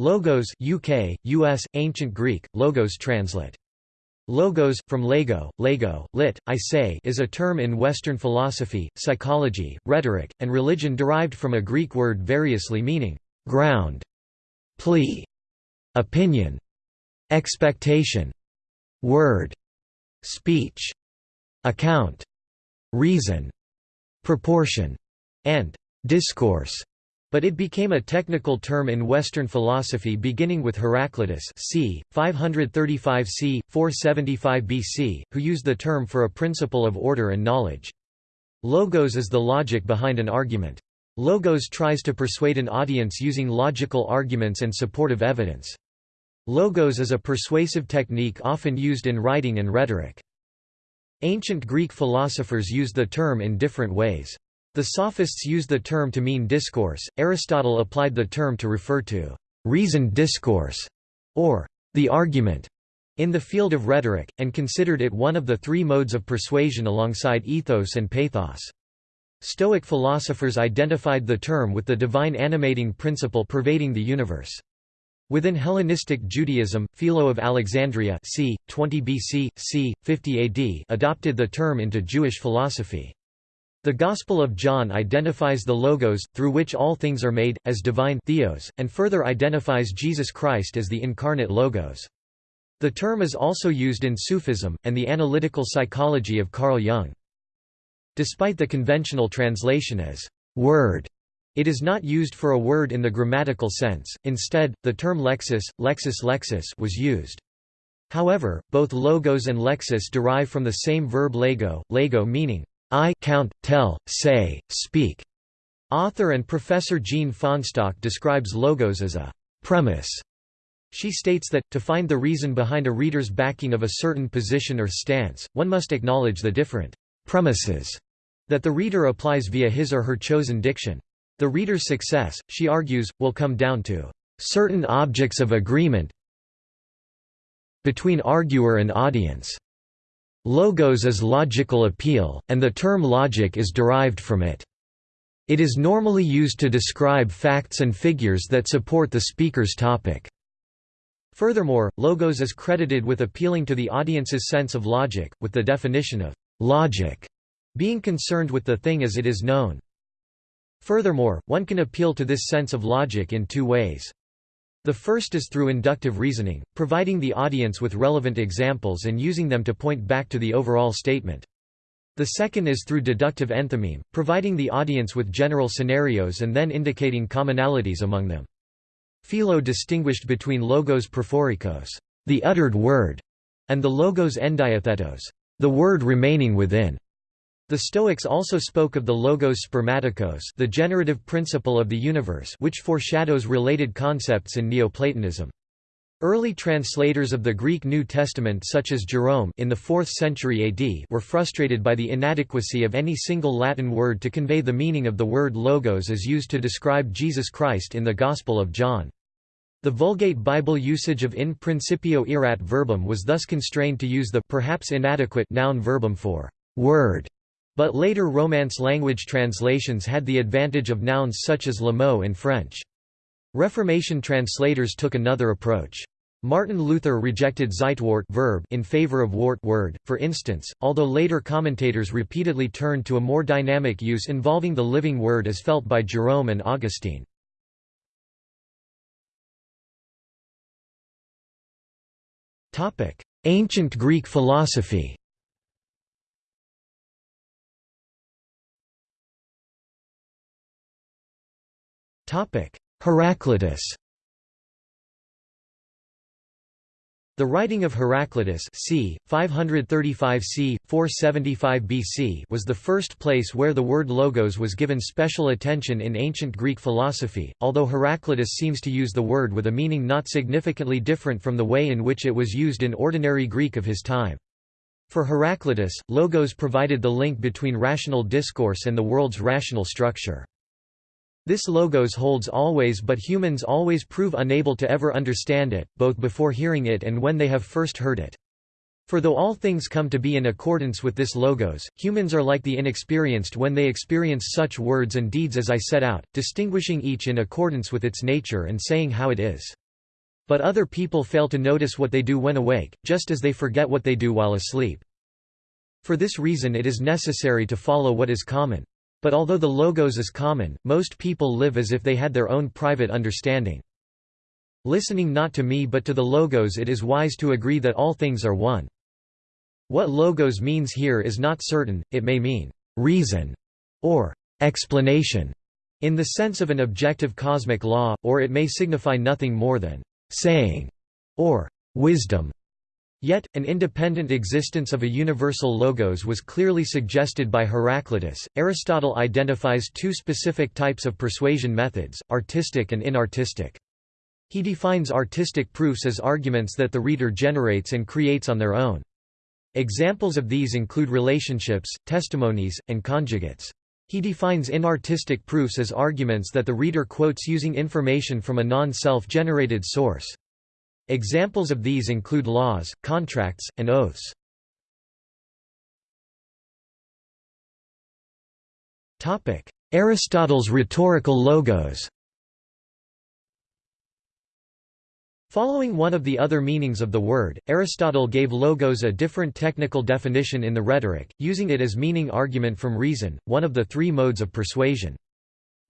Logos UK, US, Ancient Greek, logos translate. Logos, from Lego, Lego, lit, I say is a term in Western philosophy, psychology, rhetoric, and religion derived from a Greek word variously meaning, ground, plea, opinion, expectation, word, speech, account, reason, proportion, and discourse but it became a technical term in Western philosophy beginning with Heraclitus c. 535 c. 475 BC, who used the term for a principle of order and knowledge. Logos is the logic behind an argument. Logos tries to persuade an audience using logical arguments and supportive evidence. Logos is a persuasive technique often used in writing and rhetoric. Ancient Greek philosophers used the term in different ways. The sophists used the term to mean discourse, Aristotle applied the term to refer to reasoned discourse, or the argument, in the field of rhetoric, and considered it one of the three modes of persuasion alongside ethos and pathos. Stoic philosophers identified the term with the divine animating principle pervading the universe. Within Hellenistic Judaism, Philo of Alexandria c. 20 BC, c. 50 AD adopted the term into Jewish philosophy. The Gospel of John identifies the Logos, through which all things are made, as divine theos, and further identifies Jesus Christ as the incarnate Logos. The term is also used in Sufism, and the analytical psychology of Carl Jung. Despite the conventional translation as «word», it is not used for a word in the grammatical sense, instead, the term lexis, lexis lexis was used. However, both logos and lexis derive from the same verb lego, lego meaning I count, tell, say, speak. Author and professor Jeanne Fahnestock describes logos as a premise. She states that, to find the reason behind a reader's backing of a certain position or stance, one must acknowledge the different premises that the reader applies via his or her chosen diction. The reader's success, she argues, will come down to certain objects of agreement between arguer and audience. Logos is logical appeal, and the term logic is derived from it. It is normally used to describe facts and figures that support the speaker's topic. Furthermore, logos is credited with appealing to the audience's sense of logic, with the definition of logic being concerned with the thing as it is known. Furthermore, one can appeal to this sense of logic in two ways. The first is through inductive reasoning, providing the audience with relevant examples and using them to point back to the overall statement. The second is through deductive enthymeme, providing the audience with general scenarios and then indicating commonalities among them. Philo distinguished between logos prophorikos, the uttered word, and the logos endiathetos, the word remaining within. The Stoics also spoke of the logos spermatikos the generative principle of the universe which foreshadows related concepts in Neoplatonism. Early translators of the Greek New Testament such as Jerome in the 4th century AD were frustrated by the inadequacy of any single Latin word to convey the meaning of the word logos as used to describe Jesus Christ in the Gospel of John. The Vulgate Bible usage of in principio erat verbum was thus constrained to use the perhaps inadequate noun verbum for word but later Romance language translations had the advantage of nouns such as le mot in French. Reformation translators took another approach. Martin Luther rejected Zeitwort verb in favor of wort word, for instance, although later commentators repeatedly turned to a more dynamic use involving the living word as felt by Jerome and Augustine. Ancient Greek philosophy Heraclitus The writing of Heraclitus c. 535 c. 475 BC was the first place where the word logos was given special attention in ancient Greek philosophy, although Heraclitus seems to use the word with a meaning not significantly different from the way in which it was used in ordinary Greek of his time. For Heraclitus, logos provided the link between rational discourse and the world's rational structure. This logos holds always but humans always prove unable to ever understand it, both before hearing it and when they have first heard it. For though all things come to be in accordance with this logos, humans are like the inexperienced when they experience such words and deeds as I set out, distinguishing each in accordance with its nature and saying how it is. But other people fail to notice what they do when awake, just as they forget what they do while asleep. For this reason it is necessary to follow what is common. But although the logos is common, most people live as if they had their own private understanding. Listening not to me but to the logos it is wise to agree that all things are one. What logos means here is not certain, it may mean reason or explanation in the sense of an objective cosmic law, or it may signify nothing more than saying or wisdom. Yet, an independent existence of a universal logos was clearly suggested by Heraclitus. Aristotle identifies two specific types of persuasion methods, artistic and inartistic. He defines artistic proofs as arguments that the reader generates and creates on their own. Examples of these include relationships, testimonies, and conjugates. He defines inartistic proofs as arguments that the reader quotes using information from a non-self-generated source. Examples of these include laws, contracts, and oaths. Aristotle's rhetorical logos Following one of the other meanings of the word, Aristotle gave logos a different technical definition in the Rhetoric, using it as meaning argument from reason, one of the three modes of persuasion.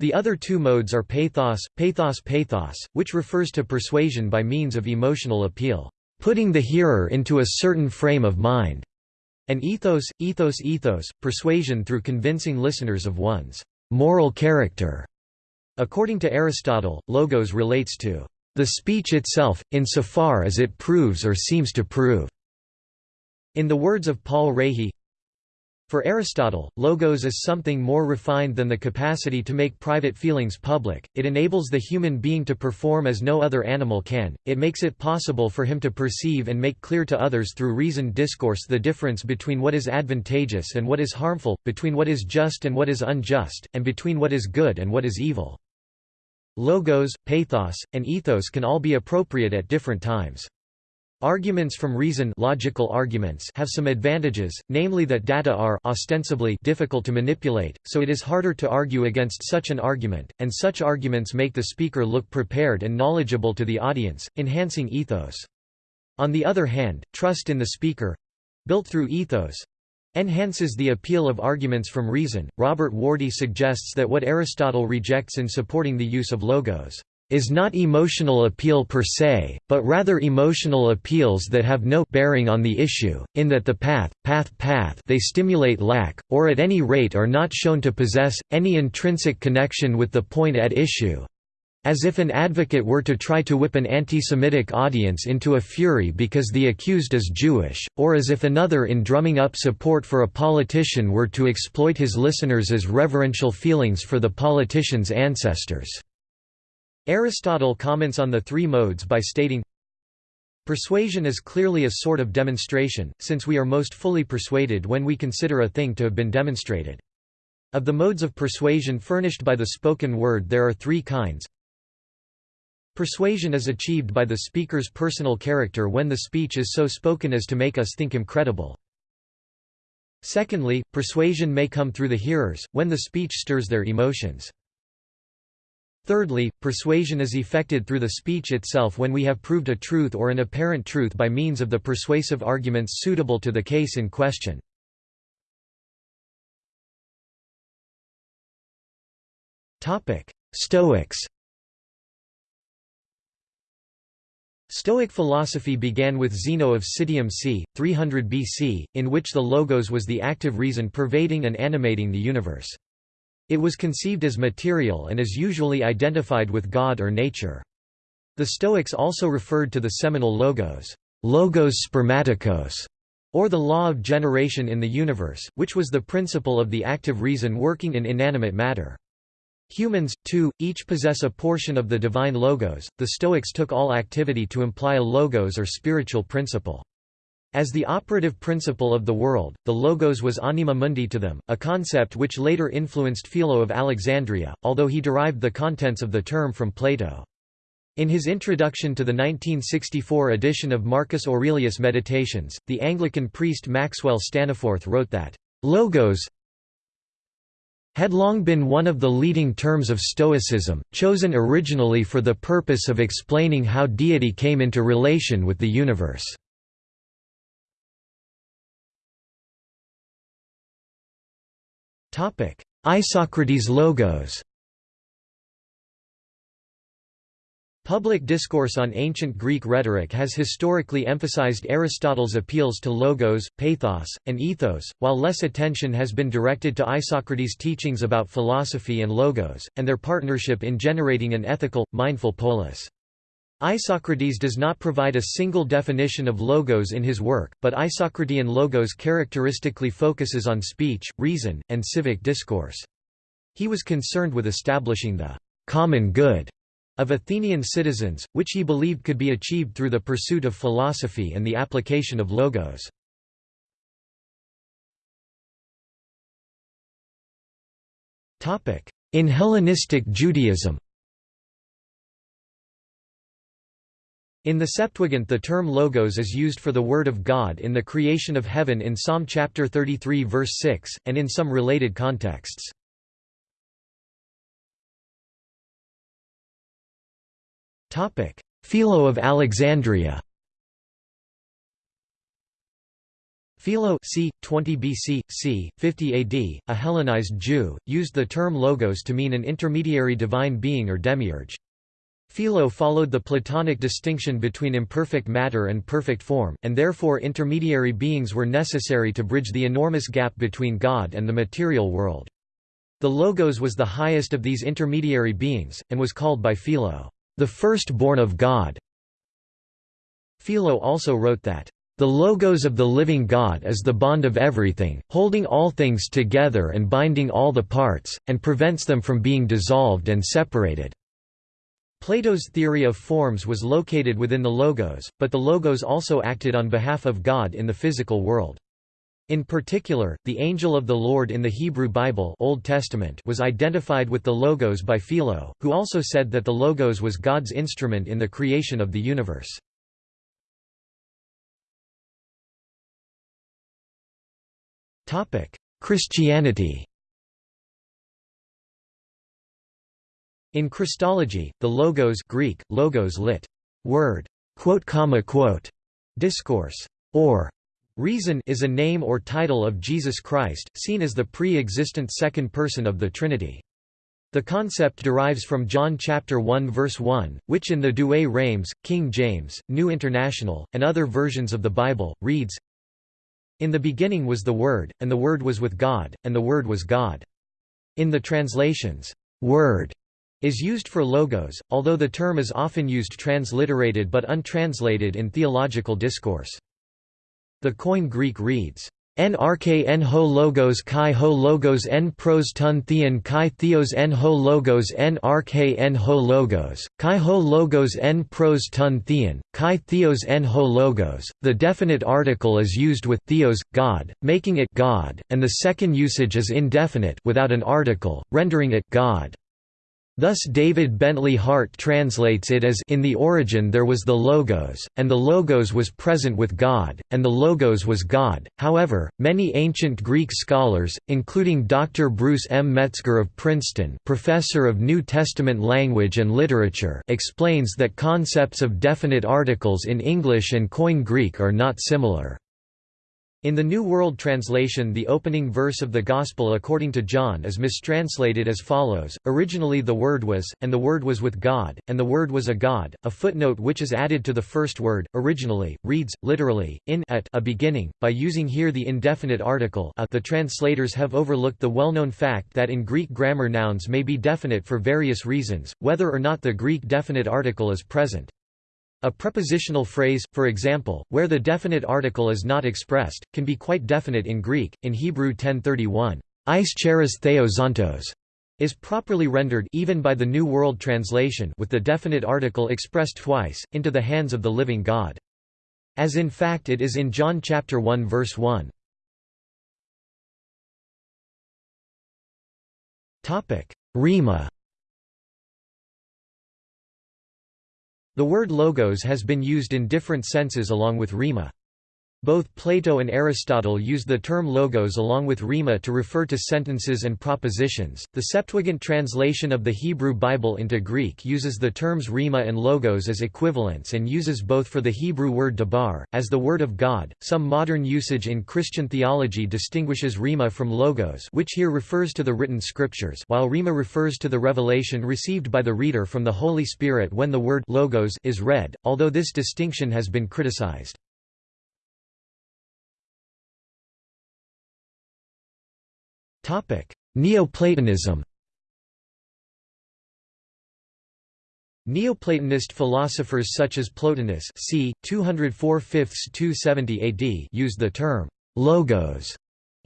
The other two modes are pathos, pathos pathos, which refers to persuasion by means of emotional appeal, putting the hearer into a certain frame of mind, and ethos, ethos ethos, persuasion through convincing listeners of one's moral character. According to Aristotle, logos relates to the speech itself, insofar as it proves or seems to prove. In the words of Paul Rahe, for Aristotle, logos is something more refined than the capacity to make private feelings public, it enables the human being to perform as no other animal can, it makes it possible for him to perceive and make clear to others through reasoned discourse the difference between what is advantageous and what is harmful, between what is just and what is unjust, and between what is good and what is evil. Logos, pathos, and ethos can all be appropriate at different times. Arguments from reason logical arguments have some advantages, namely that data are ostensibly difficult to manipulate, so it is harder to argue against such an argument, and such arguments make the speaker look prepared and knowledgeable to the audience, enhancing ethos. On the other hand, trust in the speaker—built through ethos, enhances the appeal of arguments from reason. Robert Wardy suggests that what Aristotle rejects in supporting the use of logos is not emotional appeal per se, but rather emotional appeals that have no bearing on the issue, in that the path, path, path they stimulate lack, or at any rate are not shown to possess, any intrinsic connection with the point at issue. As if an advocate were to try to whip an anti-Semitic audience into a fury because the accused is Jewish, or as if another in drumming up support for a politician were to exploit his listeners' as reverential feelings for the politician's ancestors. Aristotle comments on the three modes by stating, Persuasion is clearly a sort of demonstration, since we are most fully persuaded when we consider a thing to have been demonstrated. Of the modes of persuasion furnished by the spoken word there are three kinds. Persuasion is achieved by the speaker's personal character when the speech is so spoken as to make us think him credible. Secondly, persuasion may come through the hearers, when the speech stirs their emotions. Thirdly, persuasion is effected through the speech itself when we have proved a truth or an apparent truth by means of the persuasive arguments suitable to the case in question. Stoics Stoic philosophy began with Zeno of Citium c. 300 BC, in which the logos was the active reason pervading and animating the universe. It was conceived as material and is usually identified with God or nature. The Stoics also referred to the seminal logos, logos spermatikos, or the law of generation in the universe, which was the principle of the active reason working in inanimate matter. Humans, too, each possess a portion of the divine logos. The Stoics took all activity to imply a logos or spiritual principle. As the operative principle of the world, the logos was anima mundi to them, a concept which later influenced Philo of Alexandria, although he derived the contents of the term from Plato. In his introduction to the 1964 edition of Marcus Aurelius' Meditations, the Anglican priest Maxwell Staniforth wrote that, "...logos had long been one of the leading terms of Stoicism, chosen originally for the purpose of explaining how deity came into relation with the universe. Isocrates logos Public discourse on ancient Greek rhetoric has historically emphasized Aristotle's appeals to logos, pathos, and ethos, while less attention has been directed to Isocrates' teachings about philosophy and logos, and their partnership in generating an ethical, mindful polis. Isocrates does not provide a single definition of logos in his work, but Isocratean logos characteristically focuses on speech, reason, and civic discourse. He was concerned with establishing the common good of Athenian citizens, which he believed could be achieved through the pursuit of philosophy and the application of logos. In Hellenistic Judaism In the Septuagint the term logos is used for the Word of God in the creation of heaven in Psalm chapter 33 verse 6, and in some related contexts. Philo of Alexandria Philo c. 20 BC, c. 50 AD, a Hellenized Jew, used the term logos to mean an intermediary divine being or demiurge. Philo followed the Platonic distinction between imperfect matter and perfect form, and therefore intermediary beings were necessary to bridge the enormous gap between God and the material world. The Logos was the highest of these intermediary beings, and was called by Philo, the firstborn of God. Philo also wrote that, "...the logos of the living God is the bond of everything, holding all things together and binding all the parts, and prevents them from being dissolved and separated." Plato's theory of forms was located within the logos, but the logos also acted on behalf of God in the physical world. In particular, the angel of the Lord in the Hebrew Bible Old Testament was identified with the Logos by Philo, who also said that the Logos was God's instrument in the creation of the universe. Christianity In Christology, the Logos Greek, logos lit. word, quote, comma, quote, discourse, or Reason is a name or title of Jesus Christ, seen as the pre-existent second person of the Trinity. The concept derives from John chapter 1 verse 1, which in the Douay Rheims, King James, New International, and other versions of the Bible, reads, In the beginning was the Word, and the Word was with God, and the Word was God. In the translations, Word is used for logos, although the term is often used transliterated but untranslated in theological discourse. The Koine Greek reads, arche en ho logos kai ho logos en pros ton theon kai theos en ho logos arche en ho logos, kai ho logos en pros ton theon, kai theos en ho logos. The definite article is used with theos, God, making it God, and the second usage is indefinite without an article, rendering it God. Thus David Bentley Hart translates it as In the origin there was the Logos, and the Logos was present with God, and the Logos was God. However, many ancient Greek scholars, including Dr. Bruce M. Metzger of Princeton professor of New Testament language and literature explains that concepts of definite articles in English and Koine Greek are not similar. In the New World Translation the opening verse of the Gospel according to John is mistranslated as follows, Originally the Word was, and the Word was with God, and the Word was a God. A footnote which is added to the first word, originally, reads, literally, in at a beginning, by using here the indefinite article a the translators have overlooked the well-known fact that in Greek grammar nouns may be definite for various reasons, whether or not the Greek definite article is present. A prepositional phrase, for example, where the definite article is not expressed, can be quite definite in Greek. In Hebrew 1031, Is charis theozontos is properly rendered even by the New World Translation with the definite article expressed twice, into the hands of the living God. As in fact it is in John chapter 1 verse 1. Rhema The word logos has been used in different senses along with rhema. Both Plato and Aristotle used the term logos along with rhema to refer to sentences and propositions. The Septuagint translation of the Hebrew Bible into Greek uses the terms rhema and logos as equivalents and uses both for the Hebrew word dabar, as the word of God. Some modern usage in Christian theology distinguishes rhema from logos, which here refers to the written scriptures, while rhema refers to the revelation received by the reader from the Holy Spirit when the word logos is read, although this distinction has been criticized. Neoplatonism Neoplatonist philosophers such as Plotinus c. 204 270 AD used the term «logos»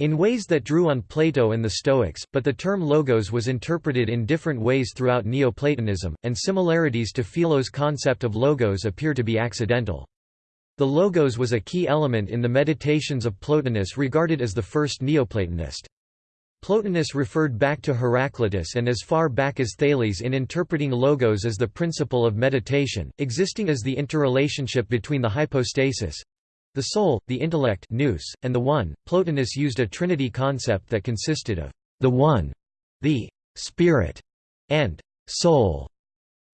in ways that drew on Plato and the Stoics, but the term logos was interpreted in different ways throughout Neoplatonism, and similarities to Philo's concept of logos appear to be accidental. The logos was a key element in the meditations of Plotinus regarded as the first Neoplatonist. Plotinus referred back to Heraclitus and as far back as Thales in interpreting logos as the principle of meditation, existing as the interrelationship between the hypostasis the soul, the intellect nous, and the One. Plotinus used a trinity concept that consisted of the One, the Spirit, and soul.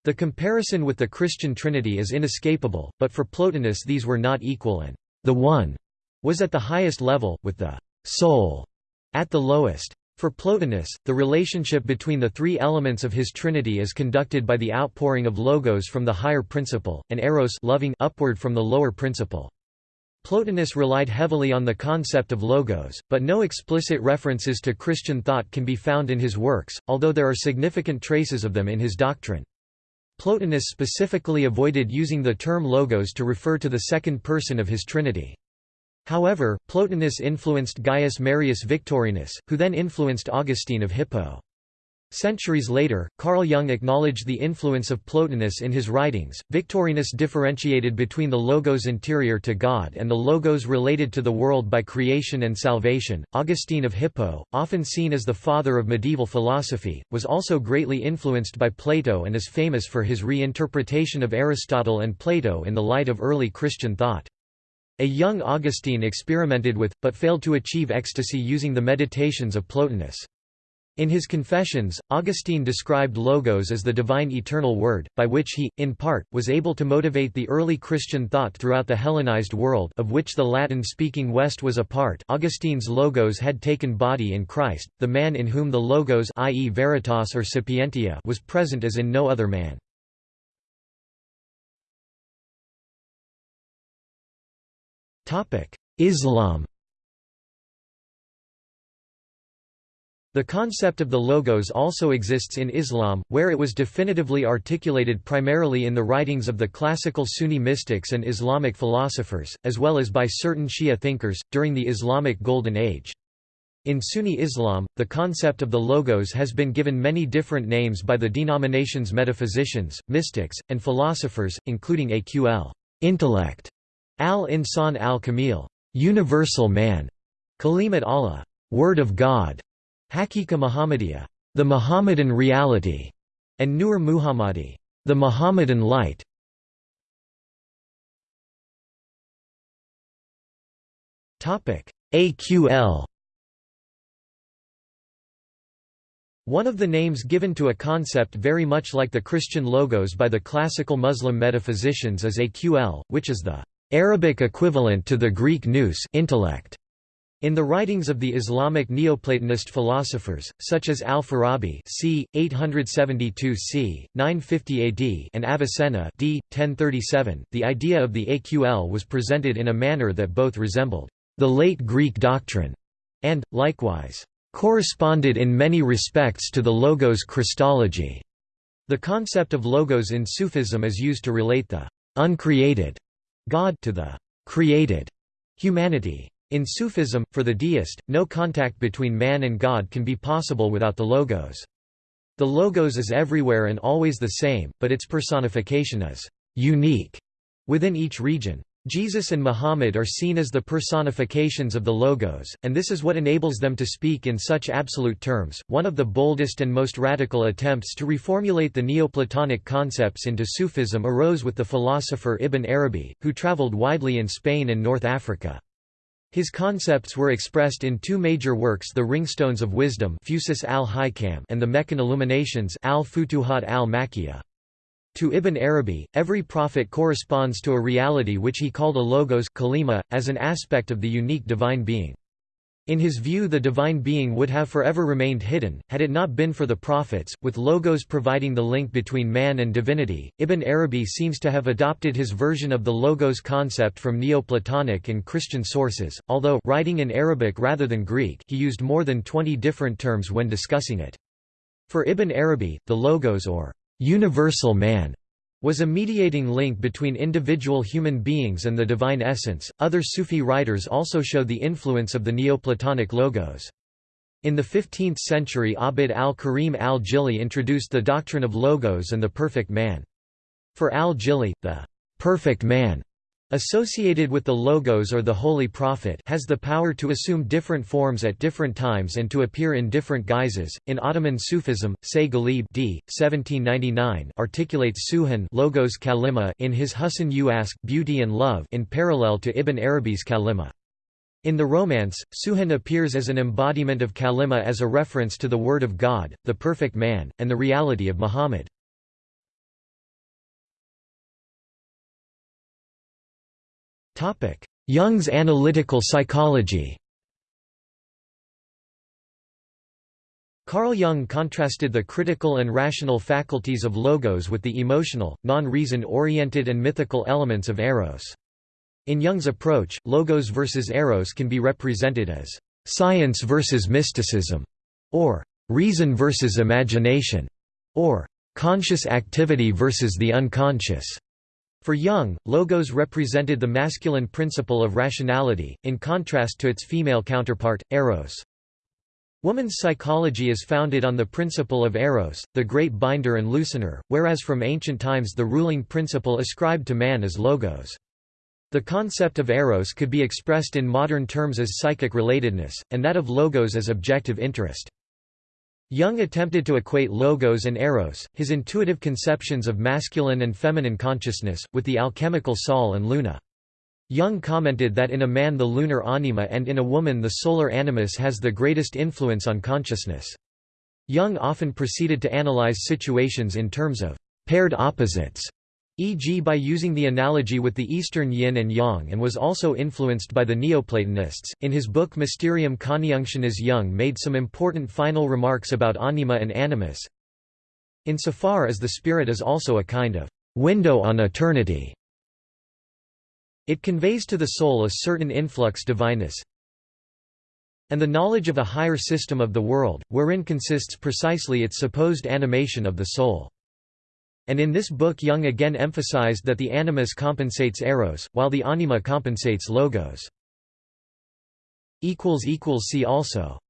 The comparison with the Christian Trinity is inescapable, but for Plotinus these were not equal and the One was at the highest level, with the soul at the lowest. For Plotinus, the relationship between the three elements of his trinity is conducted by the outpouring of logos from the higher principle, and eros loving upward from the lower principle. Plotinus relied heavily on the concept of logos, but no explicit references to Christian thought can be found in his works, although there are significant traces of them in his doctrine. Plotinus specifically avoided using the term logos to refer to the second person of his trinity. However, Plotinus influenced Gaius Marius Victorinus, who then influenced Augustine of Hippo. Centuries later, Carl Jung acknowledged the influence of Plotinus in his writings. Victorinus differentiated between the logos interior to God and the logos related to the world by creation and salvation. Augustine of Hippo, often seen as the father of medieval philosophy, was also greatly influenced by Plato and is famous for his reinterpretation of Aristotle and Plato in the light of early Christian thought. A young Augustine experimented with, but failed to achieve ecstasy using the meditations of Plotinus. In his Confessions, Augustine described Logos as the divine eternal word, by which he, in part, was able to motivate the early Christian thought throughout the Hellenized world of which the Latin-speaking West was a part Augustine's Logos had taken body in Christ, the man in whom the Logos i.e. Veritas or Sapientia was present as in no other man. Islam The concept of the Logos also exists in Islam, where it was definitively articulated primarily in the writings of the classical Sunni mystics and Islamic philosophers, as well as by certain Shia thinkers, during the Islamic Golden Age. In Sunni Islam, the concept of the Logos has been given many different names by the denomination's metaphysicians, mystics, and philosophers, including Aql intellect, Al-Insan al-Kamil, universal man, Kalimat Allah, word of God, Hakika Muhammadiyah, the Muhammadan reality, and Nur Muhammadi, the Muhammadan light. Topic: AQL One of the names given to a concept very much like the Christian logos by the classical Muslim metaphysicians is AQL, which is the Arabic equivalent to the Greek nous intellect. In the writings of the Islamic Neoplatonist philosophers, such as al-Farabi c. 872 c. 950 AD and Avicenna d. 1037, the idea of the AQL was presented in a manner that both resembled the late Greek doctrine and, likewise, corresponded in many respects to the Logos Christology. The concept of Logos in Sufism is used to relate the uncreated God to the created humanity. In Sufism, for the deist, no contact between man and God can be possible without the Logos. The Logos is everywhere and always the same, but its personification is unique within each region. Jesus and Muhammad are seen as the personifications of the Logos, and this is what enables them to speak in such absolute terms. One of the boldest and most radical attempts to reformulate the Neoplatonic concepts into Sufism arose with the philosopher Ibn Arabi, who traveled widely in Spain and North Africa. His concepts were expressed in two major works the Ringstones of Wisdom and the Meccan Illuminations al-Futuhat al-Makkiyah. To Ibn Arabi, every prophet corresponds to a reality which he called a logos kalima, as an aspect of the unique divine being. In his view the divine being would have forever remained hidden, had it not been for the prophets, with logos providing the link between man and divinity. Ibn Arabi seems to have adopted his version of the logos concept from Neoplatonic and Christian sources, although writing in Arabic rather than Greek he used more than 20 different terms when discussing it. For Ibn Arabi, the logos or universal man was a mediating link between individual human beings and the divine essence. Other Sufi writers also show the influence of the Neoplatonic logos. In the 15th century Abd al-Karim al-Jili introduced the doctrine of logos and the perfect man. For al-Jili, the perfect man associated with the logos or the holy prophet has the power to assume different forms at different times and to appear in different guises. In Ottoman Sufism, Say Ghalib d. 1799 articulates Suhan logos kalima in his Husn u Ask Beauty and Love in parallel to Ibn Arabi's Kalima. In the Romance, Suhan appears as an embodiment of Kalima as a reference to the Word of God, the perfect man, and the reality of Muhammad. Jung's analytical psychology Carl Jung contrasted the critical and rational faculties of logos with the emotional, non-reason-oriented and mythical elements of eros. In Jung's approach, logos versus eros can be represented as science versus mysticism, or reason versus imagination, or conscious activity versus the unconscious. For Jung, logos represented the masculine principle of rationality, in contrast to its female counterpart, eros. Woman's psychology is founded on the principle of eros, the great binder and loosener, whereas from ancient times the ruling principle ascribed to man is logos. The concept of eros could be expressed in modern terms as psychic relatedness, and that of logos as objective interest. Jung attempted to equate logos and eros, his intuitive conceptions of masculine and feminine consciousness, with the alchemical sol and luna. Jung commented that in a man the lunar anima and in a woman the solar animus has the greatest influence on consciousness. Jung often proceeded to analyze situations in terms of paired opposites, e.g. by using the analogy with the Eastern yin and yang and was also influenced by the Neoplatonists. In his book Mysterium Coniunctionis Jung made some important final remarks about anima and animus. Insofar as the spirit is also a kind of window on eternity, it conveys to the soul a certain influx divinus, and the knowledge of a higher system of the world, wherein consists precisely its supposed animation of the soul. And in this book Jung again emphasized that the animus compensates eros, while the anima compensates logos. See also